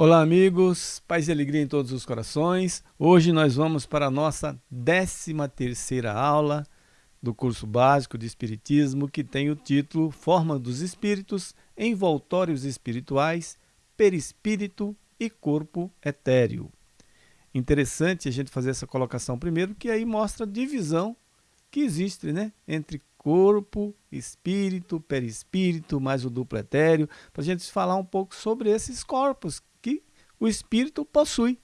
Olá amigos, paz e alegria em todos os corações. Hoje nós vamos para a nossa 13 terceira aula do curso básico de Espiritismo que tem o título Forma dos Espíritos, Envoltórios Espirituais, Perispírito e Corpo Etéreo. Interessante a gente fazer essa colocação primeiro, que aí mostra a divisão que existe né, entre corpo, espírito, perispírito, mais o duplo etéreo, para a gente falar um pouco sobre esses corpos o espírito possui,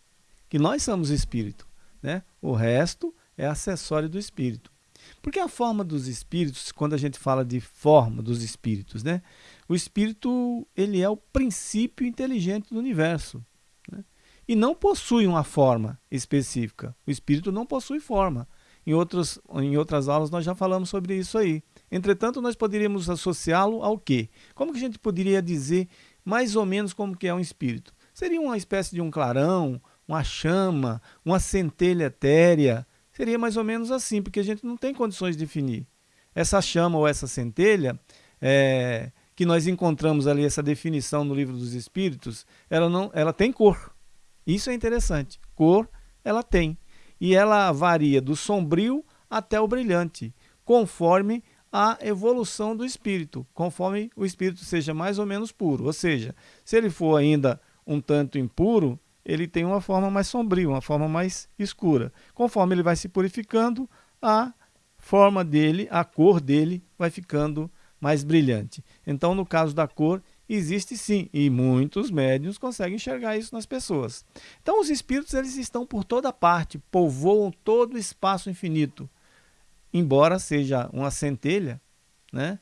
que nós somos espírito. Né? O resto é acessório do espírito. Porque a forma dos espíritos, quando a gente fala de forma dos espíritos, né? O espírito ele é o princípio inteligente do universo. Né? E não possui uma forma específica. O espírito não possui forma. Em, outros, em outras aulas nós já falamos sobre isso aí. Entretanto, nós poderíamos associá-lo ao quê? Como que a gente poderia dizer mais ou menos como que é um espírito? Seria uma espécie de um clarão, uma chama, uma centelha etérea. Seria mais ou menos assim, porque a gente não tem condições de definir. Essa chama ou essa centelha, é, que nós encontramos ali essa definição no livro dos Espíritos, ela, não, ela tem cor. Isso é interessante. Cor ela tem. E ela varia do sombrio até o brilhante, conforme a evolução do espírito, conforme o espírito seja mais ou menos puro. Ou seja, se ele for ainda um tanto impuro, ele tem uma forma mais sombria, uma forma mais escura. Conforme ele vai se purificando, a forma dele, a cor dele vai ficando mais brilhante. Então, no caso da cor, existe sim, e muitos médiuns conseguem enxergar isso nas pessoas. Então, os espíritos eles estão por toda parte, povoam todo o espaço infinito. Embora seja uma centelha, né?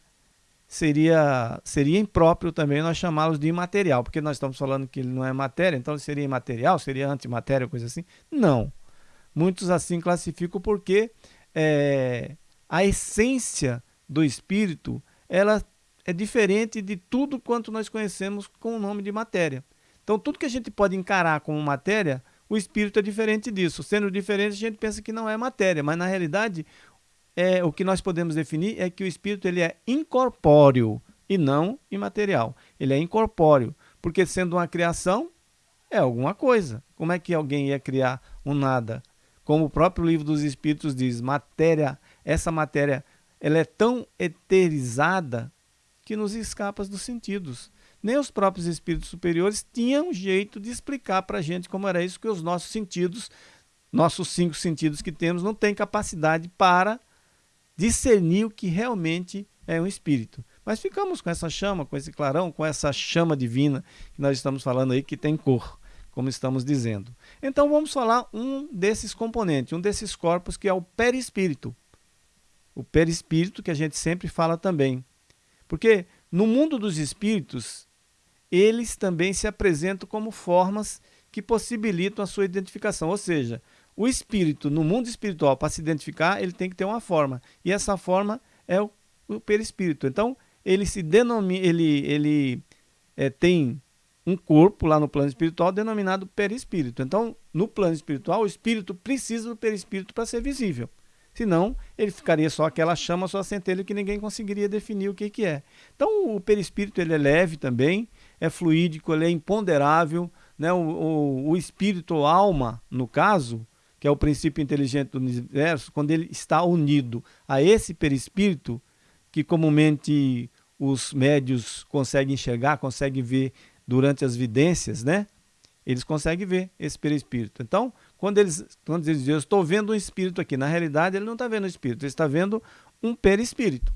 seria, seria impróprio também nós chamá-los de imaterial, porque nós estamos falando que ele não é matéria, então ele seria imaterial, seria antimatéria, coisa assim. Não. Muitos assim classificam porque é, a essência do espírito ela é diferente de tudo quanto nós conhecemos com o nome de matéria. Então, tudo que a gente pode encarar como matéria, o espírito é diferente disso. Sendo diferente, a gente pensa que não é matéria, mas na realidade, é, o que nós podemos definir é que o espírito ele é incorpóreo e não imaterial. Ele é incorpóreo, porque sendo uma criação, é alguma coisa. Como é que alguém ia criar um nada? Como o próprio livro dos Espíritos diz, matéria, essa matéria, ela é tão eterizada que nos escapa dos sentidos. Nem os próprios espíritos superiores tinham jeito de explicar para a gente como era isso, que os nossos sentidos, nossos cinco sentidos que temos, não têm capacidade para discernir o que realmente é um espírito. Mas ficamos com essa chama, com esse clarão, com essa chama divina que nós estamos falando aí, que tem cor, como estamos dizendo. Então vamos falar um desses componentes, um desses corpos que é o perispírito. O perispírito que a gente sempre fala também. Porque no mundo dos espíritos, eles também se apresentam como formas que possibilitam a sua identificação. Ou seja, o espírito, no mundo espiritual, para se identificar, ele tem que ter uma forma. E essa forma é o, o perispírito. Então, ele se denomina, ele, ele é, tem um corpo lá no plano espiritual denominado perispírito. Então, no plano espiritual, o espírito precisa do perispírito para ser visível. Senão, ele ficaria só aquela chama, só a centelha que ninguém conseguiria definir o que, que é. Então, o perispírito ele é leve também, é fluídico, ele é imponderável. Né? O, o, o espírito, ou alma, no caso, que é o princípio inteligente do universo, quando ele está unido a esse perispírito, que comumente os médios conseguem enxergar, conseguem ver durante as vidências, né? Eles conseguem ver esse perispírito. Então, quando eles, quando eles dizem, eu estou vendo um espírito aqui, na realidade ele não está vendo um espírito, ele está vendo um perispírito.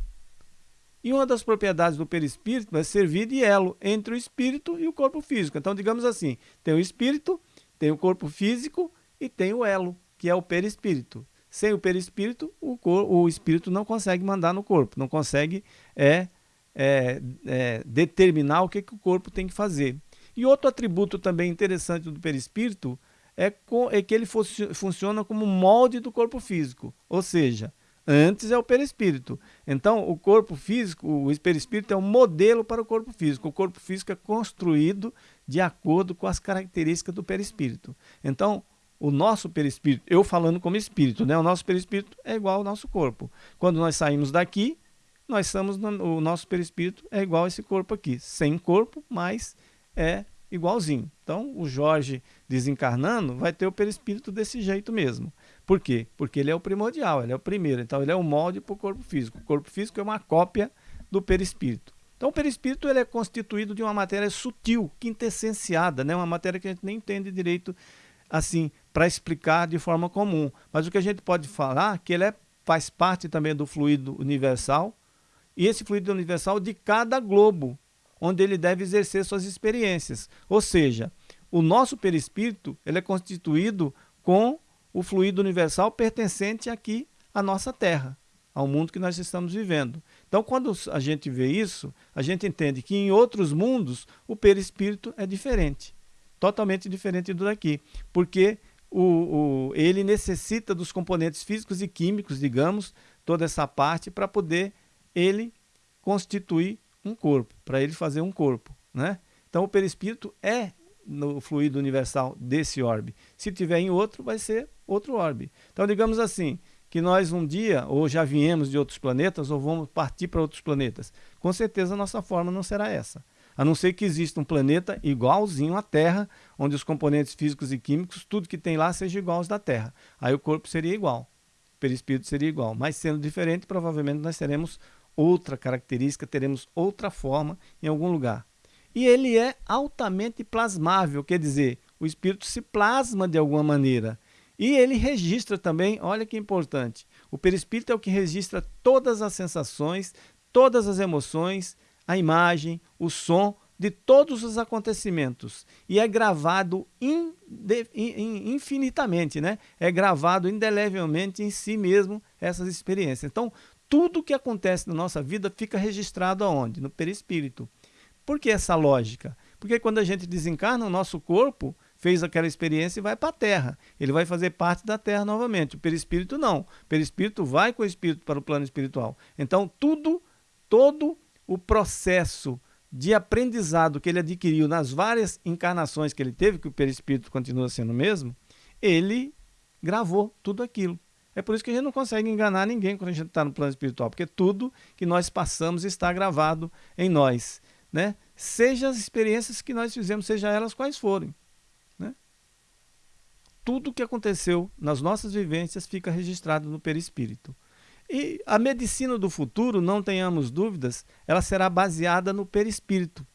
E uma das propriedades do perispírito é servir de elo entre o espírito e o corpo físico. Então, digamos assim, tem o espírito, tem o corpo físico e tem o elo, que é o perispírito. Sem o perispírito, o, o espírito não consegue mandar no corpo, não consegue é, é, é, determinar o que, que o corpo tem que fazer. E outro atributo também interessante do perispírito é, é que ele funciona como molde do corpo físico, ou seja, Antes é o perispírito. Então, o corpo físico, o perispírito é um modelo para o corpo físico. O corpo físico é construído de acordo com as características do perispírito. Então, o nosso perispírito, eu falando como espírito, né? O nosso perispírito é igual ao nosso corpo. Quando nós saímos daqui, nós estamos no, o nosso perispírito é igual a esse corpo aqui, sem corpo, mas é igualzinho. Então, o Jorge desencarnando vai ter o perispírito desse jeito mesmo. Por quê? Porque ele é o primordial, ele é o primeiro. Então, ele é o molde para o corpo físico. O corpo físico é uma cópia do perispírito. Então, o perispírito ele é constituído de uma matéria sutil, quintessenciada, né? uma matéria que a gente nem entende direito assim para explicar de forma comum. Mas o que a gente pode falar é que ele é, faz parte também do fluido universal, e esse fluido universal de cada globo, onde ele deve exercer suas experiências. Ou seja, o nosso perispírito ele é constituído com o fluido universal pertencente aqui à nossa Terra, ao mundo que nós estamos vivendo. Então, quando a gente vê isso, a gente entende que em outros mundos o perispírito é diferente, totalmente diferente do daqui, porque o, o, ele necessita dos componentes físicos e químicos, digamos, toda essa parte, para poder ele constituir um corpo, para ele fazer um corpo. Né? Então o perispírito é no fluido universal desse orbe. Se tiver em outro, vai ser outro orbe. Então digamos assim, que nós um dia, ou já viemos de outros planetas, ou vamos partir para outros planetas. Com certeza a nossa forma não será essa. A não ser que exista um planeta igualzinho à Terra, onde os componentes físicos e químicos, tudo que tem lá, seja igual aos da Terra. Aí o corpo seria igual, o perispírito seria igual. Mas sendo diferente, provavelmente nós teremos outra característica, teremos outra forma em algum lugar. E ele é altamente plasmável, quer dizer, o espírito se plasma de alguma maneira. E ele registra também, olha que importante, o perispírito é o que registra todas as sensações, todas as emoções, a imagem, o som de todos os acontecimentos. E é gravado infinitamente, né? É gravado indelevelmente em si mesmo essas experiências. Então, tudo que acontece na nossa vida fica registrado aonde? No perispírito. Por que essa lógica? Porque quando a gente desencarna, o nosso corpo fez aquela experiência e vai para a Terra. Ele vai fazer parte da Terra novamente. O perispírito não. O perispírito vai com o espírito para o plano espiritual. Então, tudo, todo o processo de aprendizado que ele adquiriu nas várias encarnações que ele teve, que o perispírito continua sendo o mesmo, ele gravou tudo aquilo. É por isso que a gente não consegue enganar ninguém quando a gente está no plano espiritual, porque tudo que nós passamos está gravado em nós. Né? Seja as experiências que nós fizemos, seja elas quais forem. Né? Tudo que aconteceu nas nossas vivências fica registrado no perispírito. E a medicina do futuro, não tenhamos dúvidas, ela será baseada no perispírito.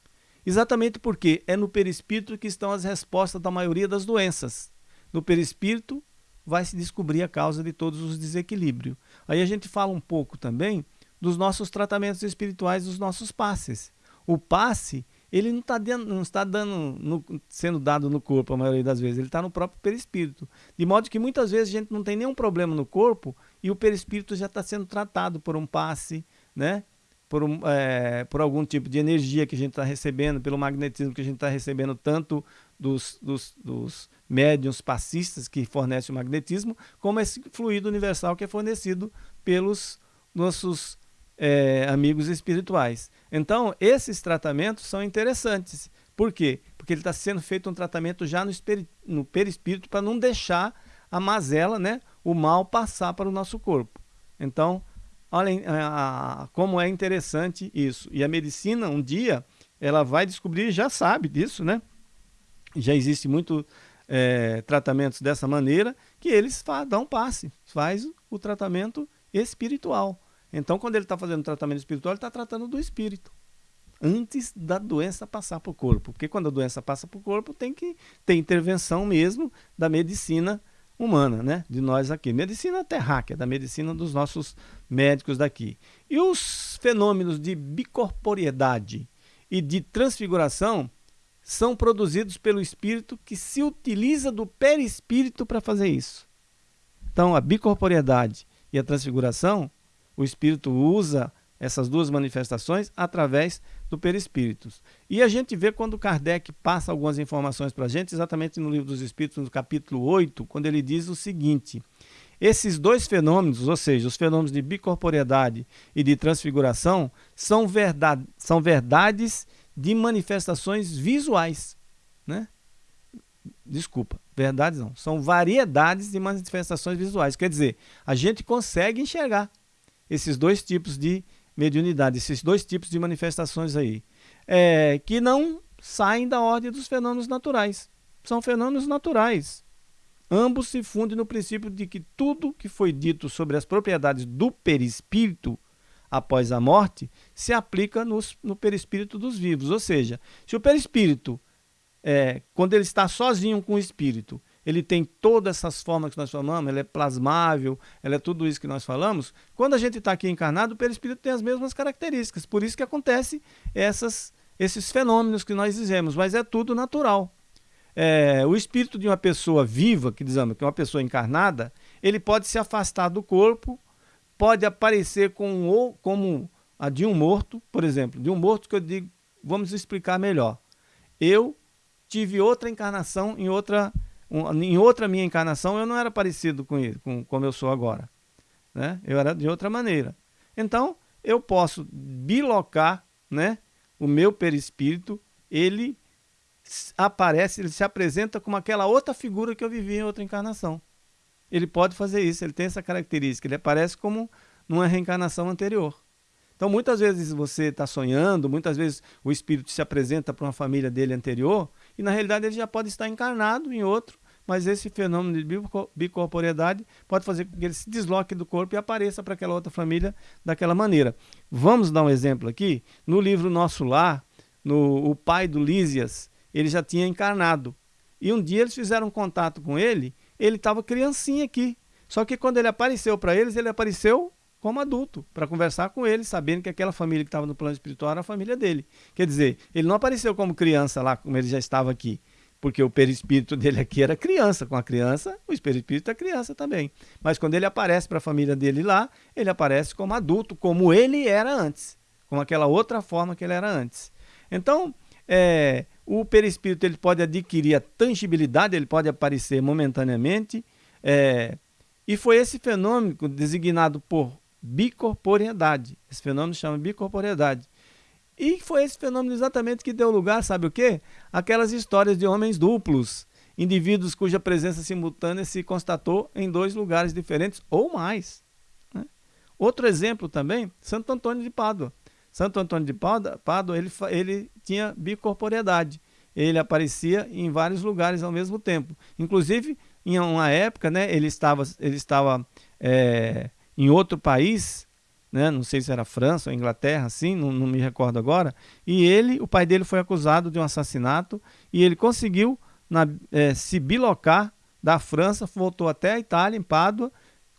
Exatamente porque é no perispírito que estão as respostas da maioria das doenças. No perispírito vai se descobrir a causa de todos os desequilíbrios. Aí a gente fala um pouco também dos nossos tratamentos espirituais, dos nossos passes. O passe, ele não, tá dando, não está dando no, sendo dado no corpo a maioria das vezes, ele está no próprio perispírito. De modo que muitas vezes a gente não tem nenhum problema no corpo e o perispírito já está sendo tratado por um passe, né? por, um, é, por algum tipo de energia que a gente está recebendo, pelo magnetismo que a gente está recebendo, tanto dos, dos, dos médiums passistas que fornecem o magnetismo, como esse fluido universal que é fornecido pelos nossos é, amigos espirituais. Então, esses tratamentos são interessantes. Por quê? Porque ele está sendo feito um tratamento já no, no perispírito para não deixar a mazela, né, o mal passar para o nosso corpo. Então, Olha a, a, como é interessante isso. E a medicina, um dia, ela vai descobrir, já sabe disso, né? Já existe muito é, tratamentos dessa maneira, que eles dão passe, faz o tratamento espiritual. Então, quando ele está fazendo tratamento espiritual, ele está tratando do espírito. Antes da doença passar para o corpo. Porque quando a doença passa para o corpo, tem que ter intervenção mesmo da medicina humana, né? De nós aqui. Medicina terráquea, da medicina dos nossos médicos daqui. E os fenômenos de bicorporiedade e de transfiguração são produzidos pelo espírito que se utiliza do perispírito para fazer isso. Então, a bicorporiedade e a transfiguração, o espírito usa essas duas manifestações através do perispírito. E a gente vê quando Kardec passa algumas informações para a gente, exatamente no Livro dos Espíritos, no capítulo 8, quando ele diz o seguinte, Esses dois fenômenos, ou seja, os fenômenos de bicorporeidade e de transfiguração, são, verdade, são verdades de manifestações visuais. Né? Desculpa, verdades não. São variedades de manifestações visuais. Quer dizer, a gente consegue enxergar esses dois tipos de mediunidade, esses dois tipos de manifestações aí, é, que não saem da ordem dos fenômenos naturais. São fenômenos naturais. Ambos se fundem no princípio de que tudo que foi dito sobre as propriedades do perispírito após a morte se aplica nos, no perispírito dos vivos. Ou seja, se o perispírito, é, quando ele está sozinho com o espírito, ele tem todas essas formas que nós falamos, ele é plasmável, ele é tudo isso que nós falamos. Quando a gente está aqui encarnado, o perispírito tem as mesmas características. Por isso que acontece essas, esses fenômenos que nós dizemos, mas é tudo natural. É, o espírito de uma pessoa viva, que dizemos que é uma pessoa encarnada, ele pode se afastar do corpo, pode aparecer com, como a de um morto, por exemplo, de um morto que eu digo, vamos explicar melhor. Eu tive outra encarnação em outra em outra minha encarnação eu não era parecido com ele, com como eu sou agora. Né? Eu era de outra maneira. Então, eu posso bilocar né, o meu perispírito, ele aparece, ele se apresenta como aquela outra figura que eu vivi em outra encarnação. Ele pode fazer isso, ele tem essa característica, ele aparece como numa reencarnação anterior. Então, muitas vezes você está sonhando, muitas vezes o espírito se apresenta para uma família dele anterior, e na realidade ele já pode estar encarnado em outro, mas esse fenômeno de bicorporeidade pode fazer com que ele se desloque do corpo e apareça para aquela outra família daquela maneira. Vamos dar um exemplo aqui? No livro Nosso Lar, no, o pai do Lísias, ele já tinha encarnado. E um dia eles fizeram contato com ele, ele estava criancinha aqui. Só que quando ele apareceu para eles, ele apareceu como adulto, para conversar com ele, sabendo que aquela família que estava no plano espiritual era a família dele. Quer dizer, ele não apareceu como criança lá, como ele já estava aqui, porque o perispírito dele aqui era criança. Com a criança, o perispírito é criança também. Mas quando ele aparece para a família dele lá, ele aparece como adulto, como ele era antes, com aquela outra forma que ele era antes. Então, é, o perispírito ele pode adquirir a tangibilidade, ele pode aparecer momentaneamente, é, e foi esse fenômeno designado por bicorporeidade. Esse fenômeno chama bicorporeidade. E foi esse fenômeno exatamente que deu lugar, sabe o quê? Aquelas histórias de homens duplos, indivíduos cuja presença simultânea se constatou em dois lugares diferentes ou mais. Né? Outro exemplo também, Santo Antônio de Pádua. Santo Antônio de Pádua, ele, ele tinha bicorporeidade. Ele aparecia em vários lugares ao mesmo tempo. Inclusive, em uma época, né, ele estava, ele estava é, em outro país, né? não sei se era França ou Inglaterra, assim, não, não me recordo agora. E ele, o pai dele foi acusado de um assassinato e ele conseguiu na, é, se bilocar da França, voltou até a Itália, em Pádua,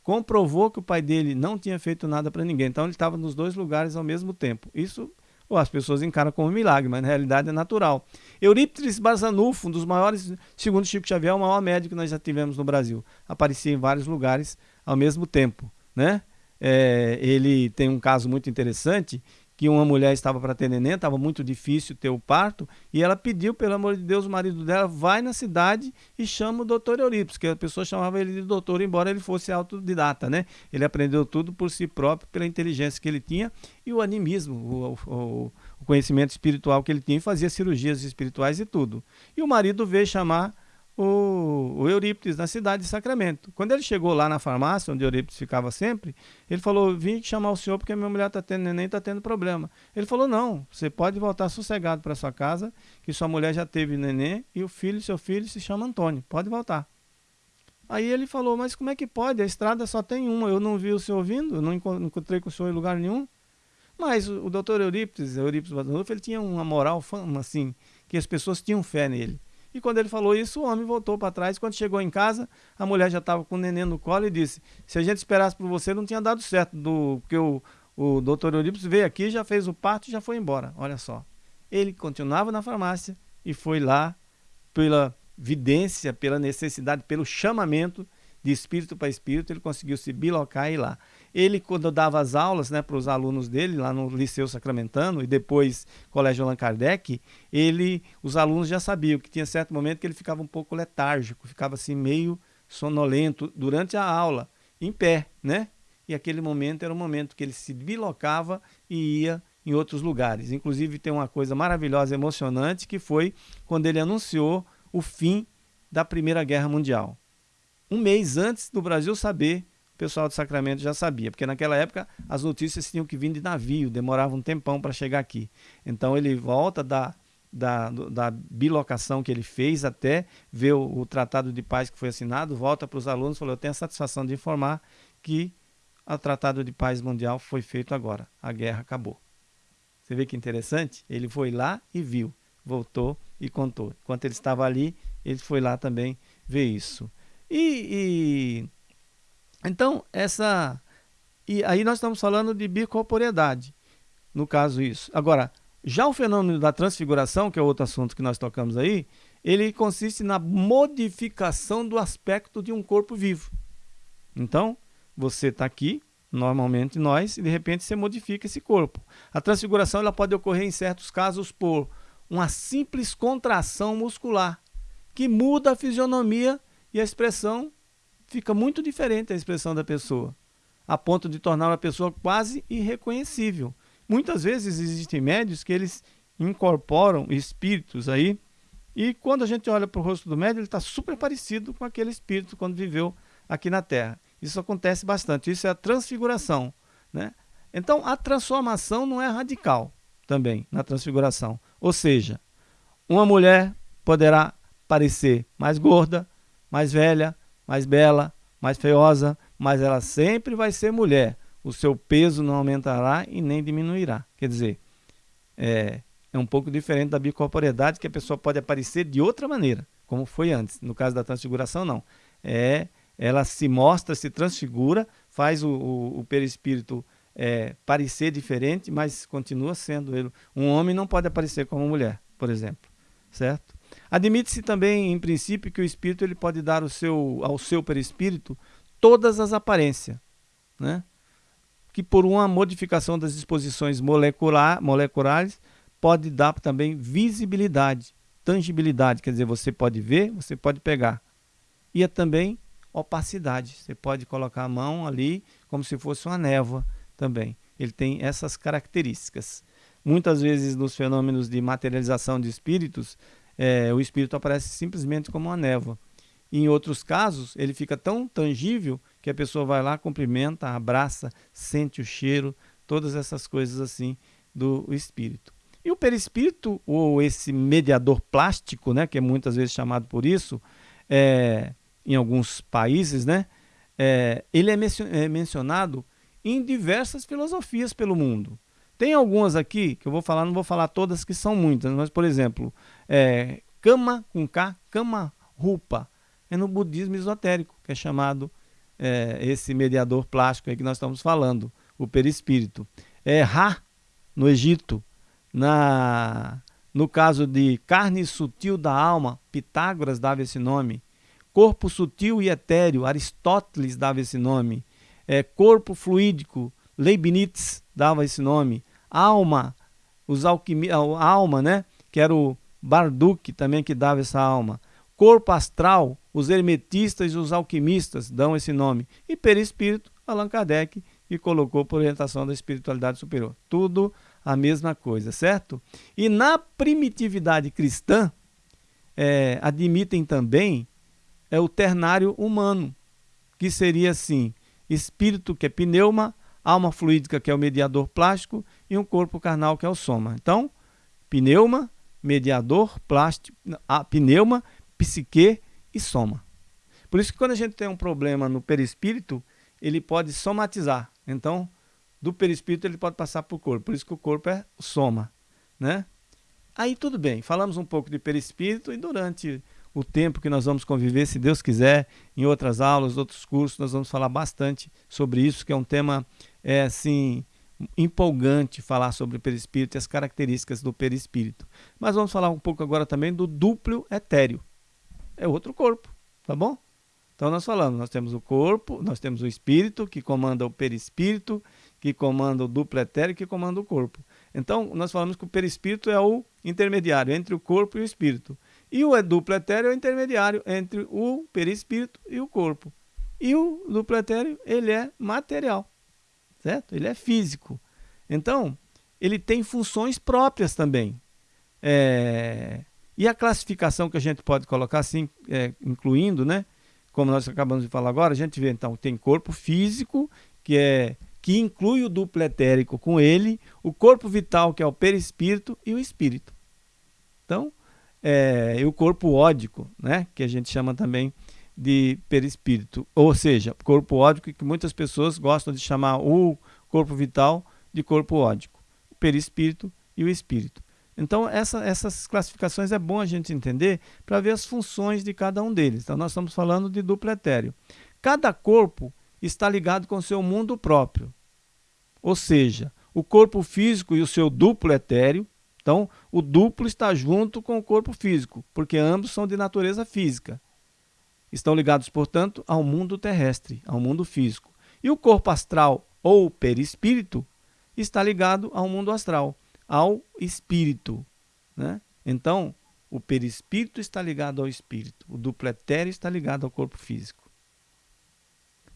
comprovou que o pai dele não tinha feito nada para ninguém. Então ele estava nos dois lugares ao mesmo tempo. Isso ou as pessoas encaram como um milagre, mas na realidade é natural. Eurípides Barzanufo, um dos maiores, segundo Chico Xavier, o maior médico que nós já tivemos no Brasil, aparecia em vários lugares ao mesmo tempo, né? é, ele tem um caso muito interessante que uma mulher estava para ter neném, estava muito difícil ter o parto, e ela pediu, pelo amor de Deus, o marido dela, vai na cidade e chama o doutor Euripides, que a pessoa chamava ele de doutor, embora ele fosse autodidata, né? Ele aprendeu tudo por si próprio, pela inteligência que ele tinha e o animismo, o, o, o conhecimento espiritual que ele tinha, e fazia cirurgias espirituais e tudo. E o marido veio chamar o, o Eurípides na cidade de Sacramento. Quando ele chegou lá na farmácia, onde Eurípides ficava sempre, ele falou: Vim chamar o senhor porque minha mulher está tendo neném, está tendo problema. Ele falou: Não, você pode voltar sossegado para sua casa, que sua mulher já teve neném e o filho, seu filho, se chama Antônio. Pode voltar. Aí ele falou: Mas como é que pode? A estrada só tem uma. Eu não vi o senhor vindo, não encontrei com o senhor em lugar nenhum. Mas o, o doutor Eurípides, Eurípides Badanulfo, ele tinha uma moral assim, que as pessoas tinham fé nele. E quando ele falou isso, o homem voltou para trás. Quando chegou em casa, a mulher já estava com o neném no colo e disse: Se a gente esperasse por você, não tinha dado certo, do, porque o, o doutor Eurípides veio aqui, já fez o parto e já foi embora. Olha só. Ele continuava na farmácia e foi lá pela vidência, pela necessidade, pelo chamamento de espírito para espírito, ele conseguiu se bilocar e ir lá. Ele, quando dava as aulas né, para os alunos dele, lá no Liceu Sacramentano e depois Colégio Allan Kardec, ele, os alunos já sabiam que tinha certo momento que ele ficava um pouco letárgico, ficava assim meio sonolento durante a aula. em pé, né? E aquele momento era o momento que ele se deslocava e ia em outros lugares. Inclusive tem uma coisa maravilhosa, emocionante, que foi quando ele anunciou o fim da Primeira Guerra Mundial. Um mês antes do Brasil saber, pessoal do Sacramento já sabia, porque naquela época as notícias tinham que vir de navio, demorava um tempão para chegar aqui. Então ele volta da, da, da bilocação que ele fez até ver o, o Tratado de Paz que foi assinado, volta para os alunos e falou: Eu tenho a satisfação de informar que o Tratado de Paz Mundial foi feito agora, a guerra acabou. Você vê que interessante? Ele foi lá e viu, voltou e contou. Enquanto ele estava ali, ele foi lá também ver isso. E, e então essa e aí nós estamos falando de bicorporeidade, no caso isso. Agora, já o fenômeno da transfiguração, que é outro assunto que nós tocamos aí, ele consiste na modificação do aspecto de um corpo vivo. Então, você está aqui, normalmente nós, e de repente você modifica esse corpo. A transfiguração ela pode ocorrer em certos casos por uma simples contração muscular, que muda a fisionomia e a expressão fica muito diferente a expressão da pessoa, a ponto de tornar a pessoa quase irreconhecível. Muitas vezes existem médios que eles incorporam espíritos aí, e quando a gente olha para o rosto do médium, ele está super parecido com aquele espírito quando viveu aqui na Terra. Isso acontece bastante, isso é a transfiguração. Né? Então, a transformação não é radical também na transfiguração. Ou seja, uma mulher poderá parecer mais gorda, mais velha, mais bela, mais feiosa, mas ela sempre vai ser mulher. O seu peso não aumentará e nem diminuirá. Quer dizer, é, é um pouco diferente da bicorporeidade, que a pessoa pode aparecer de outra maneira, como foi antes. No caso da transfiguração, não. É ela se mostra, se transfigura, faz o, o, o perispírito é, parecer diferente, mas continua sendo ele. Um homem não pode aparecer como mulher, por exemplo, certo? Admite-se também, em princípio, que o espírito ele pode dar o seu, ao seu perispírito todas as aparências, né? que por uma modificação das disposições molecular, moleculares pode dar também visibilidade, tangibilidade, quer dizer, você pode ver, você pode pegar. E é também opacidade. Você pode colocar a mão ali como se fosse uma névoa também. Ele tem essas características. Muitas vezes nos fenômenos de materialização de espíritos, é, o espírito aparece simplesmente como uma névoa. Em outros casos, ele fica tão tangível que a pessoa vai lá, cumprimenta, abraça, sente o cheiro, todas essas coisas assim do espírito. E o perispírito, ou esse mediador plástico, né, que é muitas vezes chamado por isso, é, em alguns países, né? É, ele é, é mencionado em diversas filosofias pelo mundo. Tem algumas aqui que eu vou falar, não vou falar todas que são muitas, mas por exemplo, é, Kama com K, Kama Rupa, é no budismo esotérico, que é chamado é, esse mediador plástico aí que nós estamos falando, o perispírito. É Ra, no Egito, na, no caso de carne sutil da alma, Pitágoras dava esse nome, corpo sutil e etéreo, Aristóteles dava esse nome. É, corpo fluídico, Leibniz dava esse nome. Alma, os alquimi, alma, né? Que era o Barduk também que dava essa alma. Corpo astral, os hermetistas e os alquimistas dão esse nome. E perispírito, Allan Kardec, que colocou por orientação da espiritualidade superior. Tudo a mesma coisa, certo? E na primitividade cristã, é, admitem também é o ternário humano, que seria assim: espírito, que é pneuma, alma fluídica, que é o mediador plástico, e um corpo carnal, que é o soma. Então, pneuma, mediador plástico, a pneuma, psique e soma. Por isso que quando a gente tem um problema no perispírito, ele pode somatizar. Então, do perispírito ele pode passar para o corpo. Por isso que o corpo é soma, né? Aí tudo bem, falamos um pouco de perispírito e durante o tempo que nós vamos conviver, se Deus quiser, em outras aulas, outros cursos, nós vamos falar bastante sobre isso, que é um tema é, assim, empolgante falar sobre o perispírito e as características do perispírito. Mas vamos falar um pouco agora também do duplo etéreo. É outro corpo, tá bom? Então nós falamos, nós temos o corpo, nós temos o espírito que comanda o perispírito, que comanda o duplo etéreo, que comanda o corpo. Então nós falamos que o perispírito é o intermediário entre o corpo e o espírito. E o duplo etéreo é o intermediário entre o perispírito e o corpo. E o duplo etéreo, ele é material, certo? Ele é físico. Então, ele tem funções próprias também. É... E a classificação que a gente pode colocar assim, é, incluindo, né? Como nós acabamos de falar agora, a gente vê então tem corpo físico, que é que inclui o duplo etérico com ele, o corpo vital, que é o perispírito, e o espírito. Então, é, e o corpo ódico, né, que a gente chama também de perispírito, ou seja, corpo ódico que muitas pessoas gostam de chamar o corpo vital de corpo ódico, o perispírito e o espírito. Então, essa, essas classificações é bom a gente entender para ver as funções de cada um deles. Então, nós estamos falando de duplo etéreo. Cada corpo está ligado com seu mundo próprio. Ou seja, o corpo físico e o seu duplo etéreo. Então, o duplo está junto com o corpo físico, porque ambos são de natureza física. Estão ligados, portanto, ao mundo terrestre, ao mundo físico. E o corpo astral ou perispírito está ligado ao mundo astral, ao espírito. Né? Então, o perispírito está ligado ao espírito, o duplo etéreo está ligado ao corpo físico.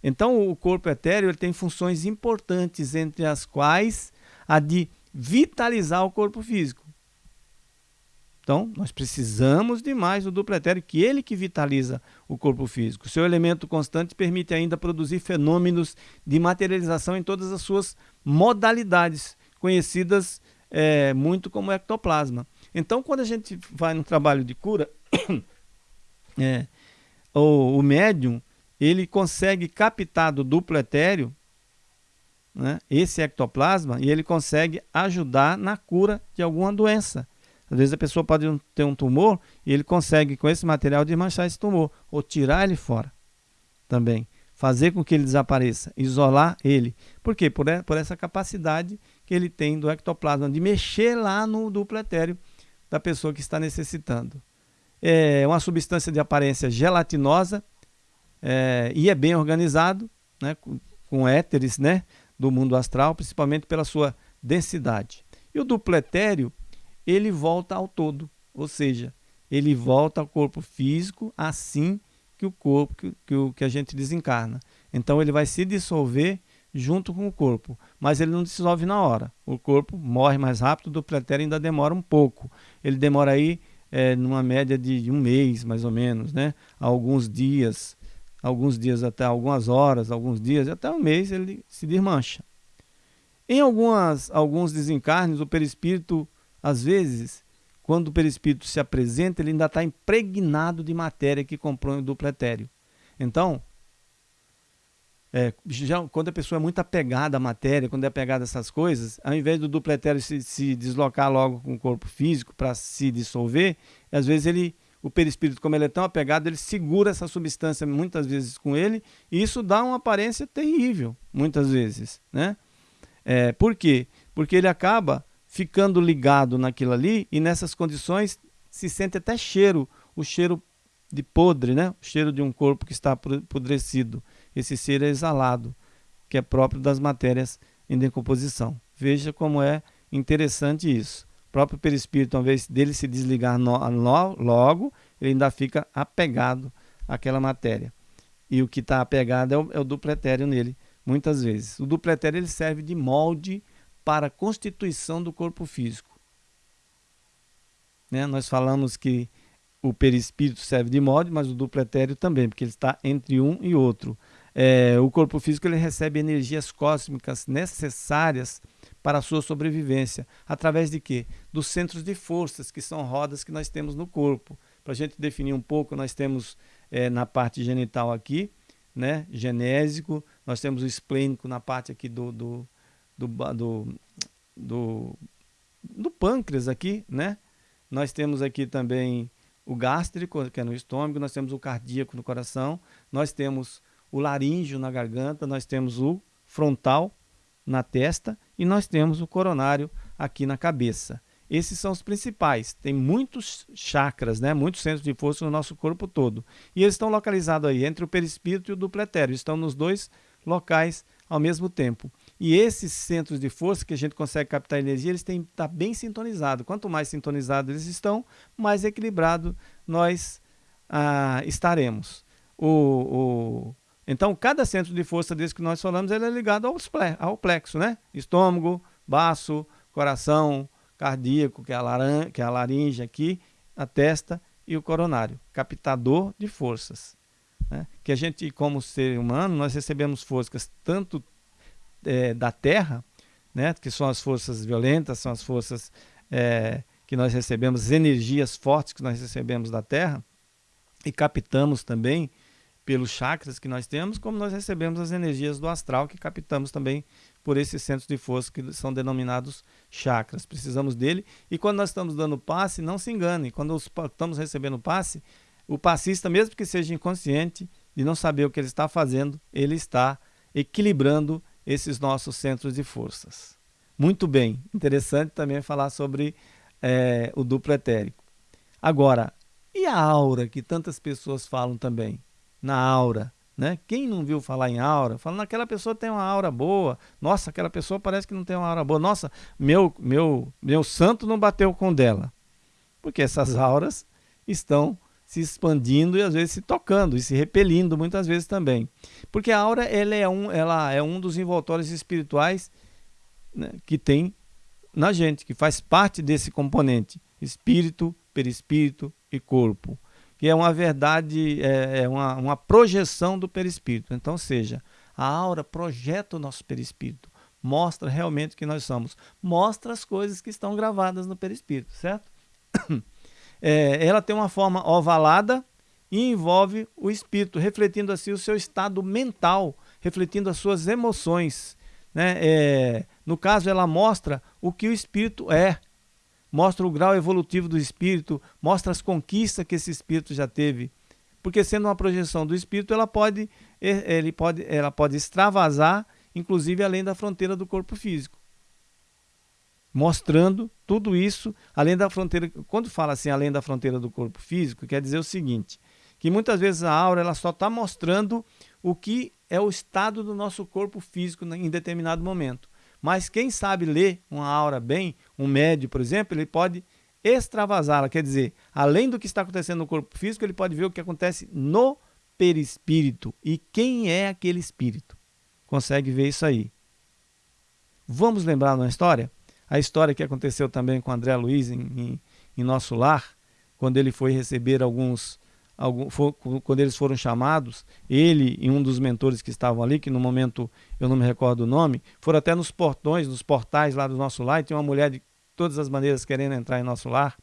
Então, o corpo etéreo ele tem funções importantes, entre as quais a de vitalizar o corpo físico. Então, nós precisamos de mais do duplo etéreo, que ele que vitaliza o corpo físico. Seu elemento constante permite ainda produzir fenômenos de materialização em todas as suas modalidades, conhecidas é, muito como ectoplasma. Então, quando a gente vai no trabalho de cura, é, o, o médium ele consegue captar do duplo etéreo né, esse ectoplasma e ele consegue ajudar na cura de alguma doença. Às vezes a pessoa pode ter um tumor e ele consegue, com esse material, desmanchar esse tumor ou tirar ele fora também. Fazer com que ele desapareça, isolar ele. Por quê? Por, por essa capacidade que ele tem do ectoplasma de mexer lá no duplo etéreo da pessoa que está necessitando. É uma substância de aparência gelatinosa é, e é bem organizado, né, com, com éteres né, do mundo astral, principalmente pela sua densidade. E o duplo etéreo, ele volta ao todo, ou seja, ele volta ao corpo físico assim que o corpo que, que, o, que a gente desencarna. Então ele vai se dissolver junto com o corpo, mas ele não dissolve na hora. O corpo morre mais rápido, o duplo etéreo ainda demora um pouco. Ele demora aí é, numa média de um mês, mais ou menos, né? alguns dias alguns dias até algumas horas, alguns dias, até um mês ele se desmancha. Em algumas, alguns desencarnes, o perispírito, às vezes, quando o perispírito se apresenta, ele ainda está impregnado de matéria que compõe o duplo etéreo. Então, é, já, quando a pessoa é muito apegada à matéria, quando é apegada a essas coisas, ao invés do duplo etéreo se, se deslocar logo com o corpo físico para se dissolver, às vezes ele o perispírito, como ele é tão apegado, ele segura essa substância muitas vezes com ele, e isso dá uma aparência terrível, muitas vezes. Né? É, por quê? Porque ele acaba ficando ligado naquilo ali, e nessas condições se sente até cheiro, o cheiro de podre, né? o cheiro de um corpo que está apodrecido. Esse cheiro é exalado, que é próprio das matérias em decomposição. Veja como é interessante isso próprio perispírito, uma vez dele se desligar no, no, logo, ele ainda fica apegado àquela matéria. E o que está apegado é o, é o nele, muitas vezes. O duplo etéreo ele serve de molde para a constituição do corpo físico. Né? Nós falamos que o perispírito serve de molde, mas o duplo etéreo também, porque ele está entre um e outro. É, o corpo físico ele recebe energias cósmicas necessárias para a sua sobrevivência. Através de quê? Dos centros de forças, que são rodas que nós temos no corpo. Para a gente definir um pouco, nós temos é, na parte genital aqui, né, genésico, nós temos o esplênico na parte aqui do, do, do, do, do, do pâncreas aqui, né? Nós temos aqui também o gástrico, que é no estômago, nós temos o cardíaco no coração, nós temos o laríngeo na garganta, nós temos o frontal, na testa e nós temos o coronário aqui na cabeça. Esses são os principais. Tem muitos chakras, né? muitos centros de força no nosso corpo todo. E eles estão localizados aí entre o perispírito e o duplo etéreo. Estão nos dois locais ao mesmo tempo. E esses centros de força que a gente consegue captar energia, eles têm que estar bem sintonizados. Quanto mais sintonizados eles estão, mais equilibrado nós ah, estaremos. O, o Então, cada centro de força desse que nós falamos, ele é ligado ao plexo, né? Estômago, baço, coração, cardíaco, que é a, laran que é a laringe aqui, a testa e o coronário, captador de forças. Né? Que a gente, como ser humano, nós recebemos forças tanto é, da Terra, né? que são as forças violentas, são as forças é, que nós recebemos, energias fortes que nós recebemos da Terra, e captamos também pelos chakras que nós temos, como nós recebemos as energias do astral que captamos também por esses centros de força que são denominados chakras. Precisamos dele e quando nós estamos dando passe, não se engane, quando estamos recebendo passe, o passista, mesmo que seja inconsciente, de não saber o que ele está fazendo, ele está equilibrando esses nossos centros de forças. Muito bem, interessante também falar sobre é, o duplo etérico. Agora, e a aura que tantas pessoas falam também? na aura. Né? Quem não viu falar em aura, falando aquela pessoa tem uma aura boa. Nossa, aquela pessoa parece que não tem uma aura boa. Nossa, meu meu meu santo não bateu com dela. Porque essas auras estão se expandindo e às vezes se tocando e se repelindo muitas vezes também. Porque a aura ela é um, ela é um dos envoltórios espirituais né, que tem na gente, que faz parte desse componente: espírito, perispírito e corpo que é uma verdade, é, é uma, uma projeção do perispírito. Então, seja, a aura projeta o nosso perispírito, mostra realmente o que nós somos, mostra as coisas que estão gravadas no perispírito, certo? É, ela tem uma forma ovalada e envolve o espírito, refletindo assim o seu estado mental, refletindo as suas emoções. Né? É, no caso, ela mostra o que o espírito é, mostra o grau evolutivo do espírito, mostra as conquistas que esse espírito já teve. Porque sendo uma projeção do espírito, ela pode, ele pode, ela pode extravasar, inclusive além da fronteira do corpo físico. Mostrando tudo isso além da fronteira. Quando fala assim, além da fronteira do corpo físico, quer dizer o seguinte: que muitas vezes a aura ela só está mostrando o que é o estado do nosso corpo físico em determinado momento. Mas quem sabe ler uma aura bem, um médio, por exemplo, ele pode extravasá-la, quer dizer, além do que está acontecendo no corpo físico, ele pode ver o que acontece no perispírito e quem é aquele espírito. Consegue ver isso aí. Vamos lembrar uma história? A história que aconteceu também com André Luiz em, em, em nosso lar, quando ele foi receber alguns algum, quando eles foram chamados, ele e um dos mentores que estavam ali, que no momento eu não me recordo o nome, foram até nos portões, nos portais lá do nosso lar, e tinha uma mulher de todas as maneiras querendo entrar em nosso lar.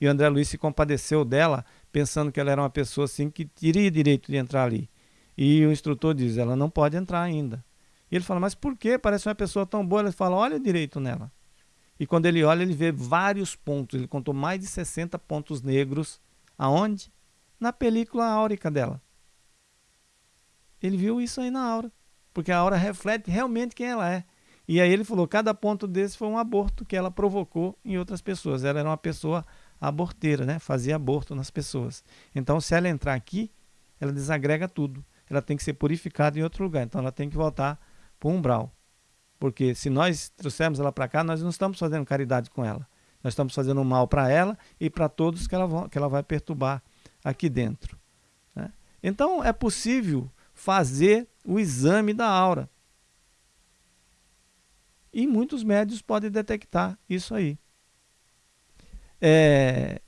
E o André Luiz se compadeceu dela, pensando que ela era uma pessoa assim que teria direito de entrar ali. E o instrutor diz: ela não pode entrar ainda. E ele fala: mas por que? Parece uma pessoa tão boa. Ele fala: olha direito nela. E quando ele olha, ele vê vários pontos. Ele contou mais de 60 pontos negros. Aonde? na película áurica dela. Ele viu isso aí na aura, porque a aura reflete realmente quem ela é. E aí ele falou: cada ponto desse foi um aborto que ela provocou em outras pessoas. Ela era uma pessoa aborteira, né? Fazia aborto nas pessoas. Então, se ela entrar aqui, ela desagrega tudo. Ela tem que ser purificada em outro lugar. Então, ela tem que voltar para o umbral. Porque se nós trouxermos ela para cá, nós não estamos fazendo caridade com ela. Nós estamos fazendo mal para ela e para todos que ela, que ela vai perturbar aqui dentro. Né? Então é possível fazer o exame da aura. E muitos médios podem detectar isso aí. É,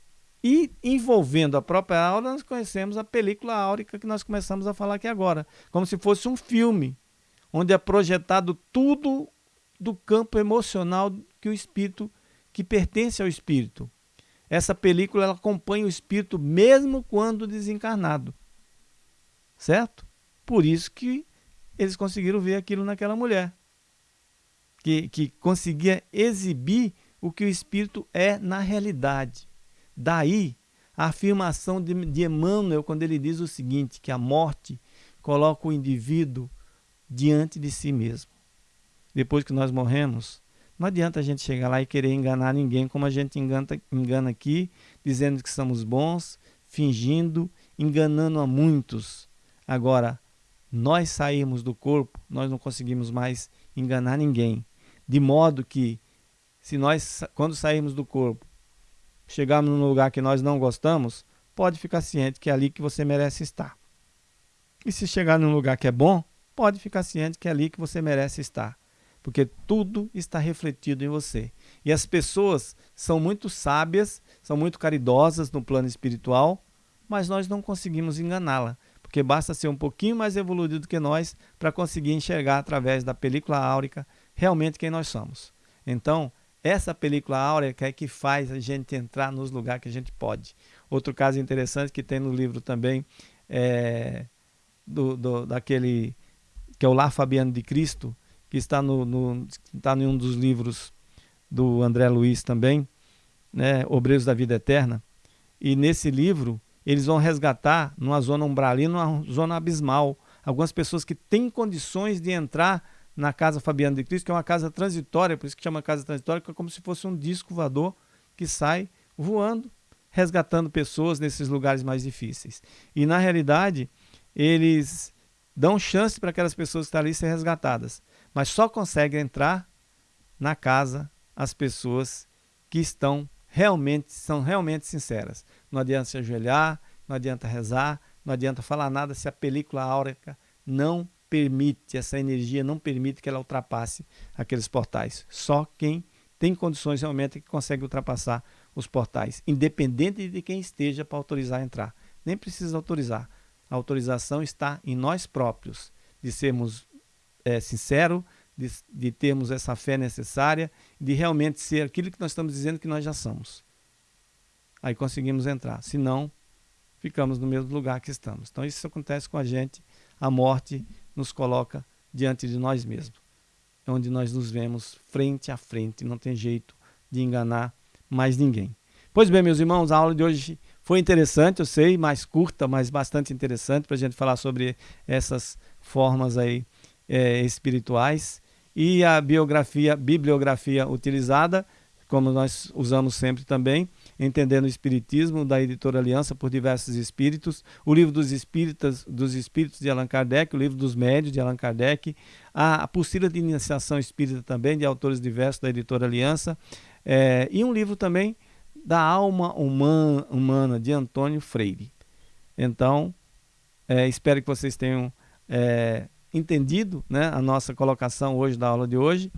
e envolvendo a própria aura, nós conhecemos a película áurica que nós começamos a falar aqui agora. Como se fosse um filme, onde é projetado tudo do campo emocional que o espírito, que pertence ao espírito. Essa película ela acompanha o espírito mesmo quando desencarnado. Certo? Por isso que eles conseguiram ver aquilo naquela mulher. Que, que conseguia exibir o que o espírito é na realidade. Daí a afirmação de, de Emmanuel quando ele diz o seguinte, que a morte coloca o indivíduo diante de si mesmo. Depois que nós morremos, não adianta a gente chegar lá e querer enganar ninguém como a gente engana, engana aqui, dizendo que somos bons, fingindo, enganando a muitos. Agora, nós saímos do corpo, nós não conseguimos mais enganar ninguém. De modo que, se nós, quando sairmos do corpo, chegarmos num lugar que nós não gostamos, pode ficar ciente que é ali que você merece estar. E se chegar num lugar que é bom, pode ficar ciente que é ali que você merece estar. Porque tudo está refletido em você. E as pessoas são muito sábias, são muito caridosas no plano espiritual, mas nós não conseguimos enganá-la. Porque basta ser um pouquinho mais evoluído do que nós para conseguir enxergar através da película áurica realmente quem nós somos. Então, essa película áurica é que faz a gente entrar nos lugares que a gente pode. Outro caso interessante que tem no livro também é do, do, daquele que é o Lar Fabiano de Cristo, que está no, no está em um dos livros do André Luiz também, né, Obreiros da Vida Eterna. E nesse livro eles vão resgatar numa zona umbralina, numa zona abismal, algumas pessoas que têm condições de entrar na Casa Fabiano de Cristo, que é uma casa transitória, por isso que chama casa transitória, que é como se fosse um disco voador que sai voando, resgatando pessoas nesses lugares mais difíceis. E na realidade, eles dão chance para aquelas pessoas que estão ali ser resgatadas, mas só conseguem entrar na casa as pessoas que estão realmente, são realmente sinceras. Não adianta se ajoelhar, não adianta rezar, não adianta falar nada se a película áurica não permite, essa energia não permite que ela ultrapasse aqueles portais. Só quem tem condições realmente é que consegue ultrapassar os portais, independente de quem esteja para autorizar a entrar. Nem precisa autorizar. A autorização está em nós próprios, de sermos é, sinceros, de, de termos essa fé necessária, de realmente ser aquilo que nós estamos dizendo que nós já somos. Aí conseguimos entrar. Se não, ficamos no mesmo lugar que estamos. Então isso acontece com a gente. A morte nos coloca diante de nós mesmos, é onde nós nos vemos frente a frente. Não tem jeito de enganar mais ninguém. Pois bem, meus irmãos, a aula de hoje foi interessante, eu sei, mais curta, mas bastante interessante para a gente falar sobre essas formas aí é, espirituais. E a biografia, bibliografia utilizada, como nós usamos sempre também, Entendendo o Espiritismo, da editora Aliança por Diversos Espíritos, o livro dos Espíritas, dos Espíritos de Allan Kardec, o livro dos Médios de Allan Kardec, a apostila de iniciação espírita também, de autores diversos da editora Aliança, é, e um livro também da alma humana, de Antônio Freire. Então, é, espero que vocês tenham é, entendido né, a nossa colocação hoje da aula de hoje.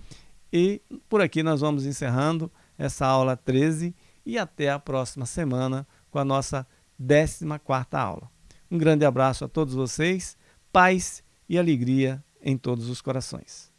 E por aqui nós vamos encerrando essa aula 13 e até a próxima semana com a nossa 14 aula. Um grande abraço a todos vocês, paz e alegria em todos os corações.